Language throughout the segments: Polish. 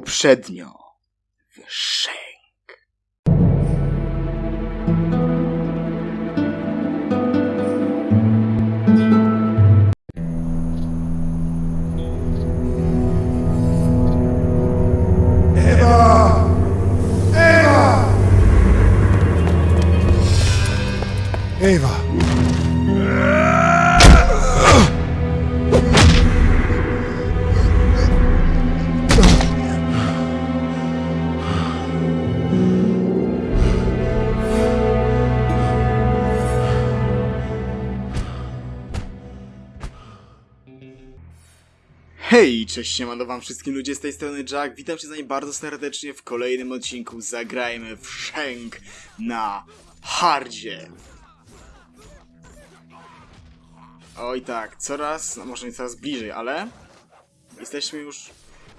Poprzednio w Shenk. Ewa! Ewa! Ewa! Hej, cześć, siemano wam wszystkim ludzie z tej strony Jack, witam cię z nami bardzo serdecznie w kolejnym odcinku Zagrajmy w Shenk na hardzie. Oj tak, coraz, no może nie coraz bliżej, ale jesteśmy już...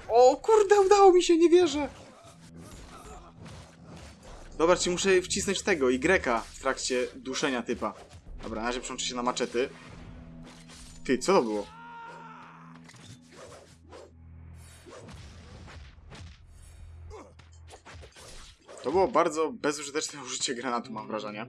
O kurde, udało mi się, nie wierzę! Dobra, czy muszę wcisnąć tego, Y w trakcie duszenia typa. Dobra, na razie przełączę się na maczety. Ty, co to było? To było bardzo bezużyteczne użycie granatu, mam wrażenie.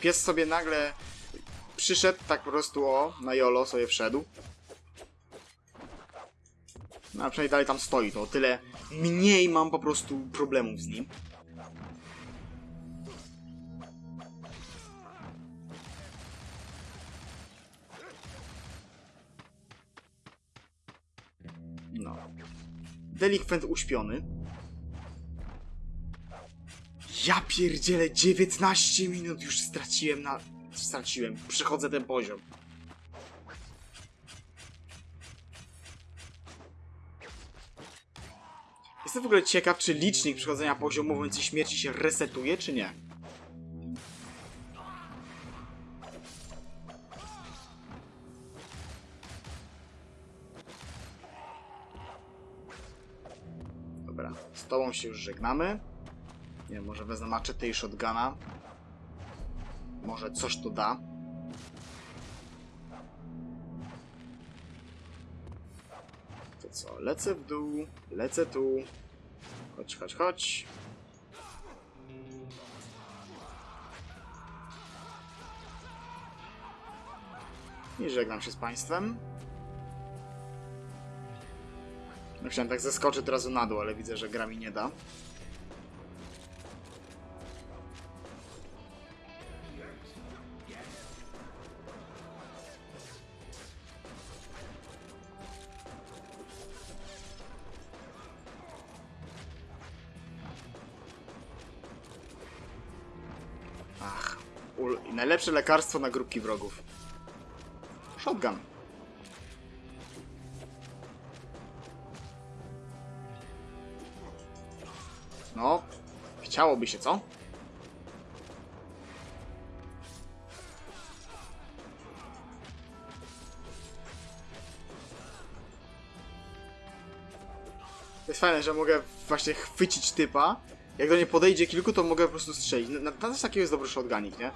Pies sobie nagle przyszedł tak po prostu o, na jolo sobie wszedł. No a przynajmniej dalej tam stoi, to o tyle mniej mam po prostu problemów z nim. No. Delikwent uśpiony. Ja pierdzielę 19 minut już straciłem na... Straciłem. Przechodzę ten poziom. Jestem w ogóle ciekaw, czy licznik przechodzenia poziomu w momencie śmierci się resetuje, czy nie. Dobra, z tobą się już żegnamy. Nie wiem, może wezmę maczetę i shotguna. Może coś to da. To co, lecę w dół, lecę tu. Chodź, chodź, chodź. I żegnam się z Państwem. Chciałem tak zeskoczyć od razu na dół, ale widzę, że gra mi nie da. Najlepsze lekarstwo na grupki wrogów. Shotgun. No, chciałoby się, co? To jest fajne, że mogę właśnie chwycić typa. Jak do nie podejdzie kilku, to mogę po prostu strzelić. Na, na, na coś takiego jest dobry shotgunik, nie?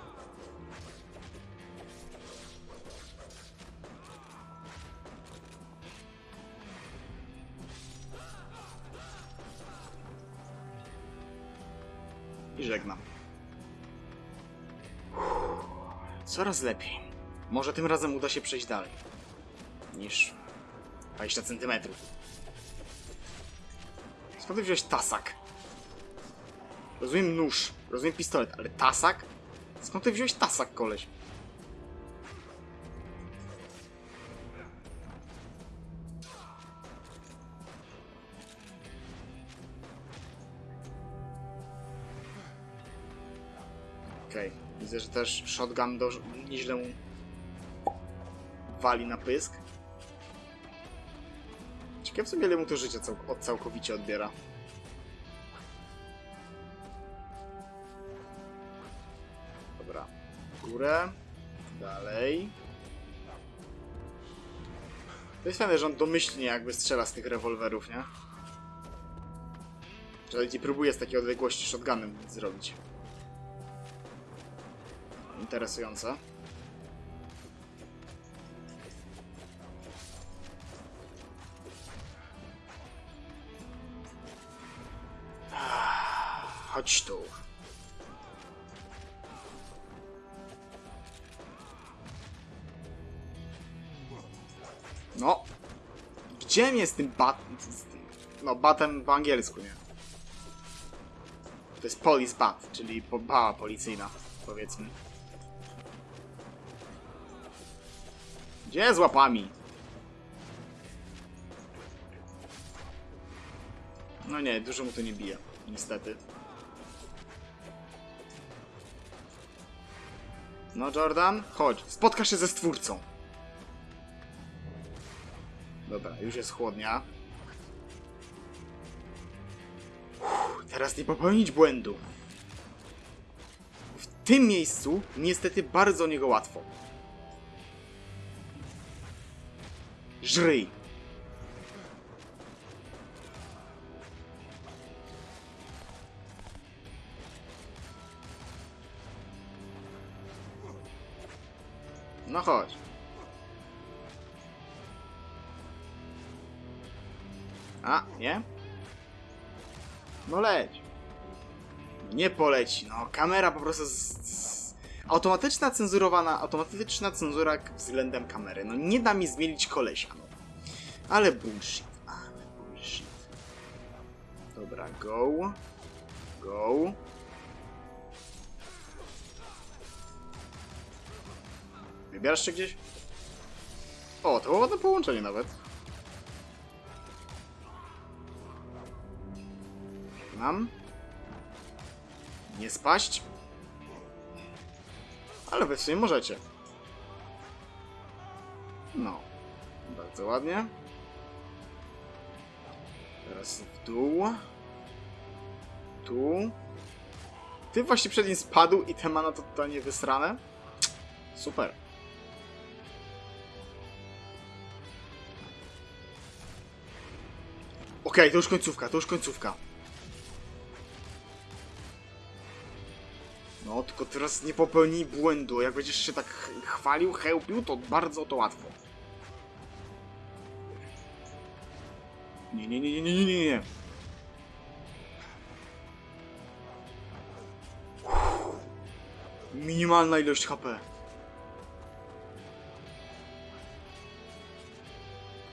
Coraz lepiej. Może tym razem uda się przejść dalej. Niż 20 centymetrów. Skąd wziąłeś tasak? Rozumiem nóż, rozumiem pistolet, ale tasak? Skąd ty wziąłeś tasak, koleś? Widzę, że też shotgun do, nieźle mu wali na pysk. Ciekawe sobie, ile mu to życie cał od całkowicie odbiera. Dobra, w górę, dalej. To jest fajne, że on domyślnie jakby strzela z tych rewolwerów, nie? Nie próbuje z takiej odległości shotgunem zrobić. Interesujące. Ah, Chodź tu. No. Gdzie bat... z tym- No, batem po angielsku, nie? To jest police bat, czyli bała policyjna, powiedzmy. Gdzie z łapami? No nie, dużo mu to nie bije, niestety. No Jordan, chodź, spotkasz się ze stwórcą. Dobra, już jest chłodnia. Uff, teraz nie popełnić błędu. W tym miejscu niestety bardzo niego łatwo. Żryj. No chodź. A, nie? No leć. Nie poleci, no. Kamera po prostu... Z, z... Automatyczna cenzurowana, automatyczna cenzura względem kamery. No nie da mi zmienić kolesia, no. Ale bullshit, ale bullshit. Dobra, go. Go. Wybierasz się gdzieś? O, to było ładne połączenie nawet. Mam. Nie spaść. Ale wy w sumie możecie. No. Bardzo ładnie. Teraz w dół. Tu. Ty właśnie przed nim spadł i te mana to totalnie wysrane. Super. Okej, to już końcówka, to już końcówka. Tylko teraz nie popełnij błędu. Jak będziesz się tak ch- chwalił, chełpił, to bardzo to łatwo. Nie, nie, nie, nie, nie, nie, nie. Minimalna ilość HP.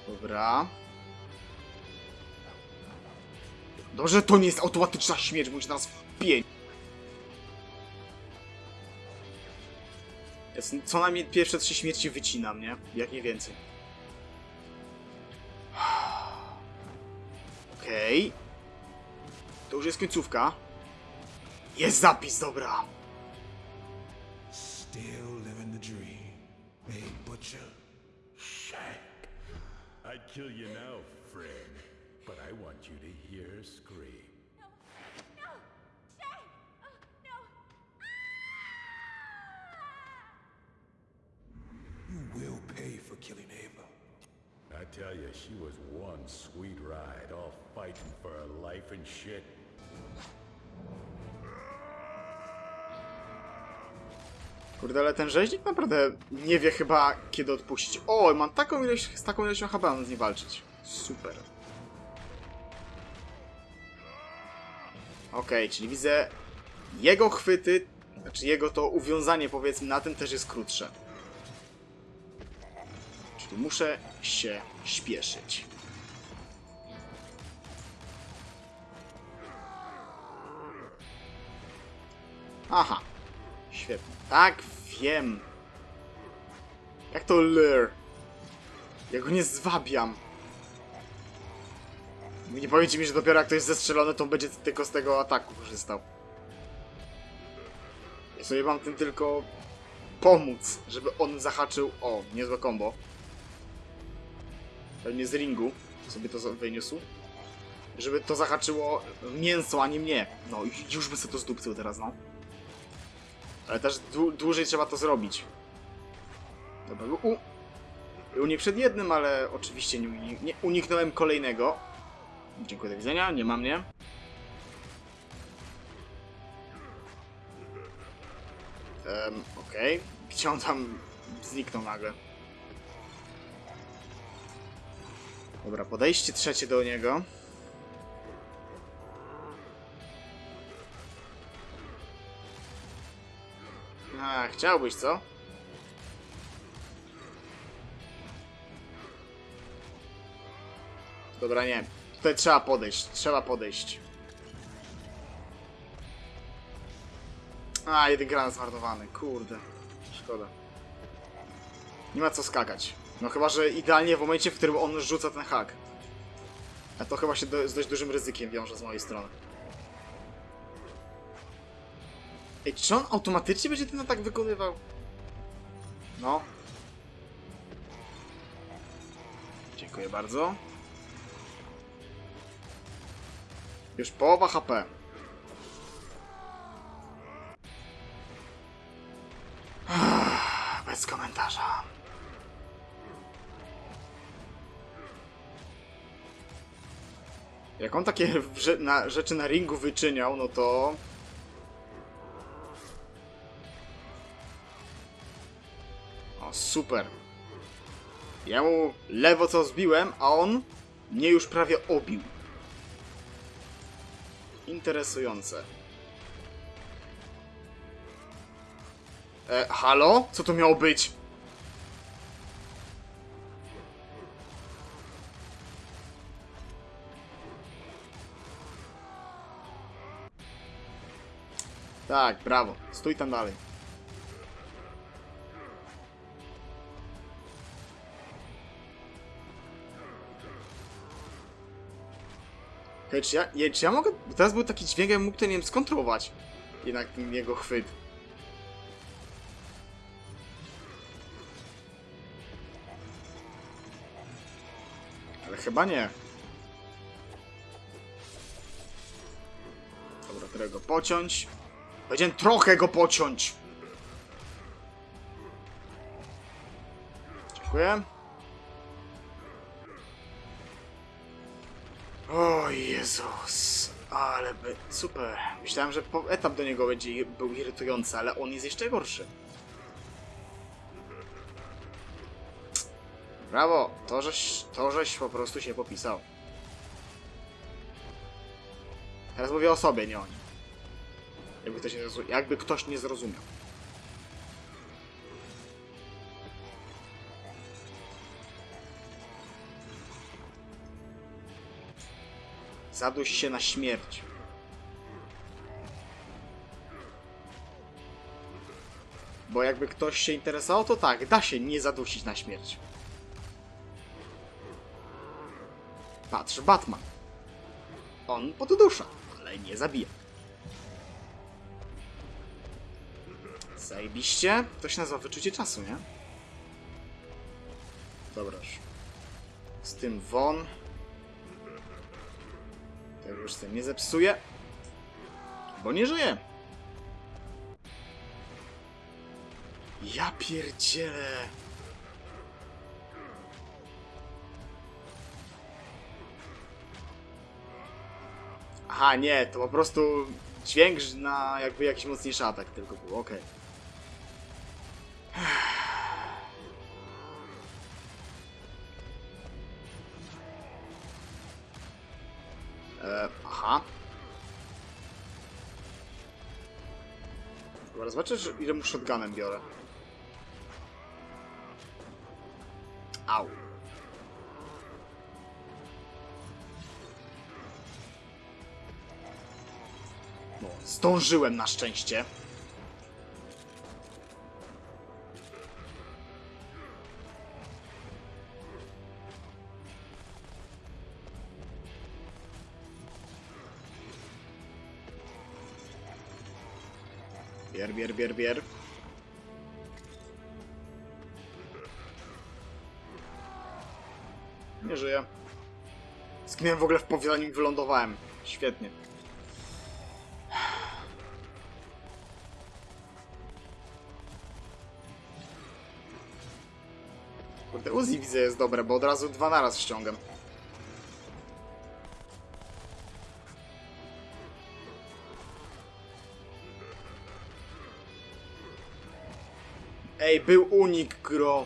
Dobra. Dobrze, to nie jest automatyczna śmierć, bo się nas wpień. Jest co najmniej pierwsze trzy śmierci wycinam, nie? Jak nie więcej. Okej. To już jest końcówka. Jest zapis, dobra. Still living the dream. Hey, butcher. Shank. I'd kill you now, friend, but I want you to hear her scream. You will pay for killing Ava. I tell you, she was one sweet ride, all fighting for her life and shit. Kurde, ale ten rzeźnik naprawdę nie wie chyba kiedy odpuścić. O, mam taką ilość, z taką ilością chyba mam z nim walczyć. Super. Okej, czyli widzę jego chwyty, znaczy jego to uwiązanie powiedzmy na tym też jest krótsze. Czyli muszę się śpieszyć. Aha. Świetnie. Tak, wiem. Jak to lure? Ja go nie zwabiam. Nie powiecie mi, że dopiero jak to jest zestrzelone, to będzie tylko z tego ataku korzystał. Ja sobie mam tym tylko pomóc, żeby on zahaczył. O, niezłe combo. Pewnie z ringu sobie to wyniósł. Żeby to zahaczyło mięso, a nie mnie. No już by sobie to zdupcył teraz, no. Ale też dłu- dłużej trzeba to zrobić. Dobra, u, unik przed jednym, ale oczywiście nie, nie uniknąłem kolejnego. Dziękuję, do widzenia, nie ma mnie. Um, Okej, gdzie on tam zniknął nagle? Dobra, podejście trzecie do niego. A, chciałbyś, co? Dobra, nie. Tutaj trzeba podejść, trzeba podejść. A, jeden granat zmarnowany, kurde. Szkoda. Nie ma co skakać. No chyba, że idealnie w momencie, w którym on rzuca ten hak. A to chyba się do, z dość dużym ryzykiem wiąże z mojej strony. Ej, czy on automatycznie będzie ten atak wykonywał? No. Dziękuję bardzo. Już połowa HP. Jak on takie na, rzeczy na ringu wyczyniał, no to... O, super. Ja mu lewo co zbiłem, a on mnie już prawie obił. Interesujące. E, halo? Co to miało być? Tak, brawo. Stój tam dalej. Hej, czy ja, je, czy ja mogę... Teraz był taki dźwięk, jakbym mógł to, nie wiem, skontrolować. Jednak ten jego chwyt. Ale chyba nie. Dobra, trochę go pociąć. Powiedziałem trochę go pociąć. Dziękuję. O Jezus, ale by... super. Myślałem, że etap do niego będzie był irytujący, ale on jest jeszcze gorszy. Brawo, to żeś, to żeś po prostu się popisał. Teraz mówię o sobie, nie o nim. Jakby ktoś nie, jakby ktoś nie zrozumiał. Zaduś się na śmierć. Bo jakby ktoś się interesował, to tak, da się nie zadusić na śmierć. Patrz, Batman. On poddusza, ale nie zabija. Zajebiście. To się nazywa wyczucie czasu, nie? Dobra już. Z tym won. Tego już sobie nie zepsuję. Bo nie żyje. Ja pierdzielę. Aha, nie, to po prostu dźwięk na jakby jakiś mocniejszy atak tylko był, okej. E, Że ile mu shotgunem biorę. Au. No, zdążyłem na szczęście. Bier, bier, bier. Nie żyję. Zginąłem w ogóle w powie, zanim wylądowałem. Świetnie. Kurde, Uzi widzę jest dobre, bo od razu dwa naraz ściągam. Ej, był unik, gro.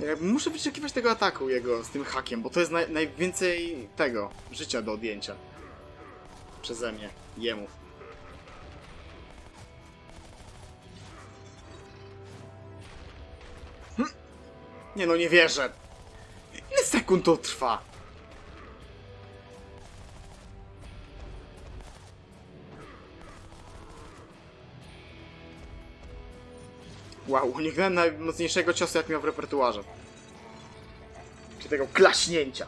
Jakby muszę wyczekiwać tego ataku jego z tym hakiem, bo to jest naj, najwięcej tego życia do odjęcia. Przeze mnie, jemu. Hm. Nie no, nie wierzę. Ile sekund to trwa? Wow, uniknąłem najmocniejszego ciosu, jak miał w repertuarze. Czy tego klaśnięcia.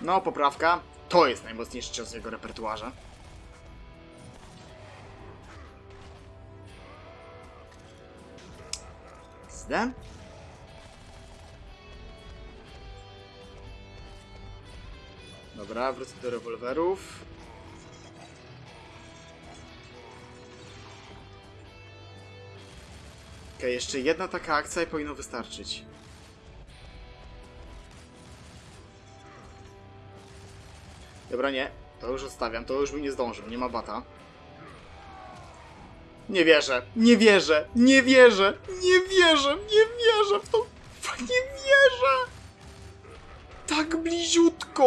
No, poprawka. To jest najmocniejszy cios w jego repertuarze. Zde? Dobra, wrócę do rewolwerów. Jeszcze jedna taka akcja i powinno wystarczyć. Dobra, nie. To już odstawiam, to już bym nie zdążył, nie ma bata. Nie wierzę, nie wierzę, nie wierzę, nie wierzę, nie wierzę w to. Nie wierzę! Tak bliziutko!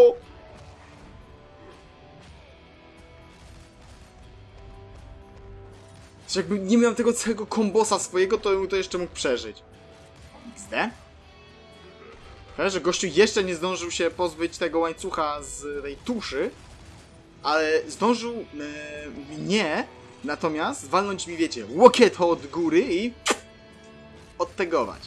Że jakby nie miał tego całego kombosa swojego, to bym to jeszcze mógł przeżyć. XD? Że gościu jeszcze nie zdążył się pozbyć tego łańcucha z tej tuszy, ale zdążył e, mnie natomiast walnąć mi, wiecie, łokiet od góry i odtegować.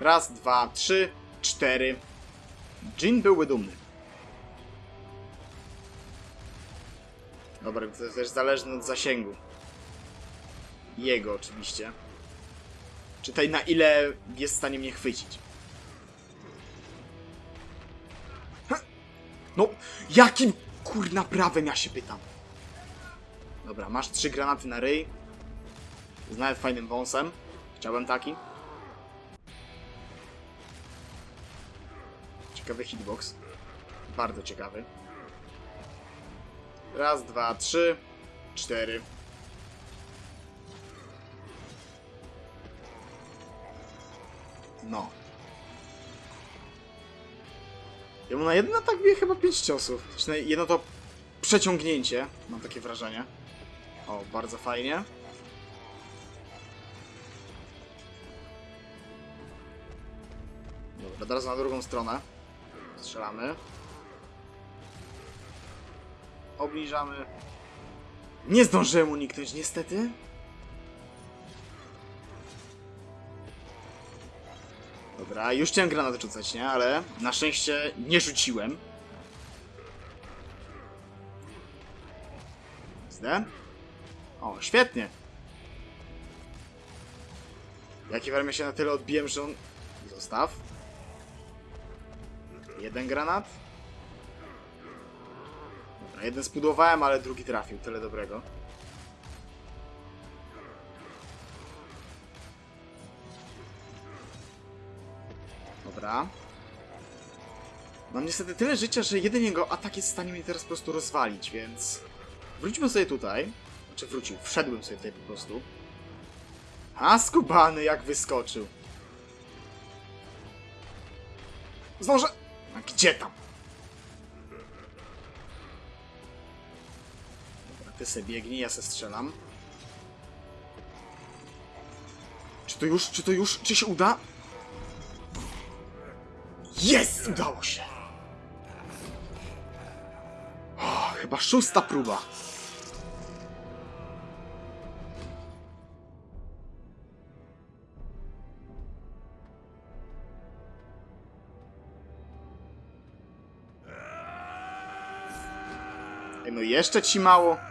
Raz, dwa, trzy, cztery. Jin byłby dumny. Dobra, to jest też zależne od zasięgu. Jego oczywiście. Czytaj na ile jest w stanie mnie chwycić. Ha! No, jakim kurna prawem ja się pytam? Dobra, masz trzy granaty na ryj. Z nawet fajnym wąsem. Chciałbym taki. Ciekawy hitbox. Bardzo ciekawy. Raz, dwa, trzy, cztery. No. Ja mu na jeden atak bije chyba pięć ciosów. Znaczy na jedno to przeciągnięcie, mam takie wrażenie. O, bardzo fajnie. Dobra, teraz na drugą stronę. Strzelamy. Obniżamy. Nie zdążyłem uniknąć, niestety. Dobra, już chciałem granat rzucać, nie? Ale na szczęście nie rzuciłem. Zde? O, świetnie. Jaki warmie się na tyle odbiłem, że on... Zostaw. Jeden granat. Dobra, jeden spudłowałem, ale drugi trafił. Tyle dobrego. Dobra. Mam niestety tyle życia, że jeden jego atak jest w stanie mnie teraz po prostu rozwalić, więc... Wróćmy sobie tutaj. Znaczy wrócił, wszedłem sobie tutaj po prostu. A skubany jak wyskoczył. Zdążę... A gdzie tam? Ty se biegnij, ja se strzelam. Czy to już? Czy to już? Czy się uda? Jest! Udało się! O, chyba szósta próba. No jeszcze ci mało.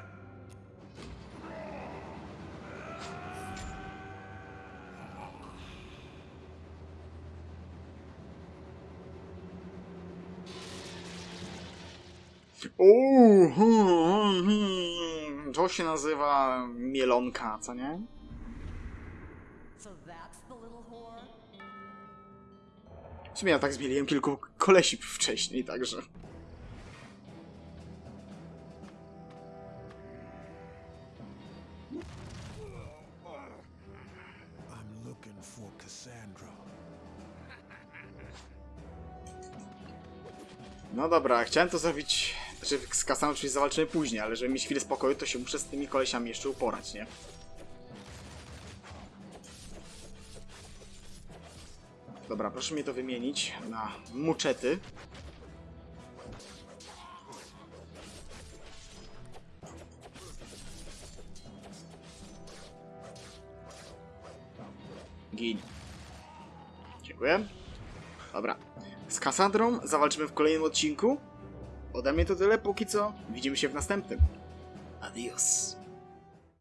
To się nazywa mielonka, co nie? W sumie ja tak zmieliłem kilku kolesi wcześniej, także... No dobra, chciałem to zrobić... Znaczy z Kasaną oczywiście zawalczymy później, ale żeby mieć chwilę spokoju, to się muszę z tymi kolesiami jeszcze uporać, nie? Dobra, proszę mnie to wymienić na muczety. Gin. Dziękuję. Dobra. Z Kassandrą zawalczymy w kolejnym odcinku. Ode mnie to tyle póki co. Widzimy się w następnym. Adios.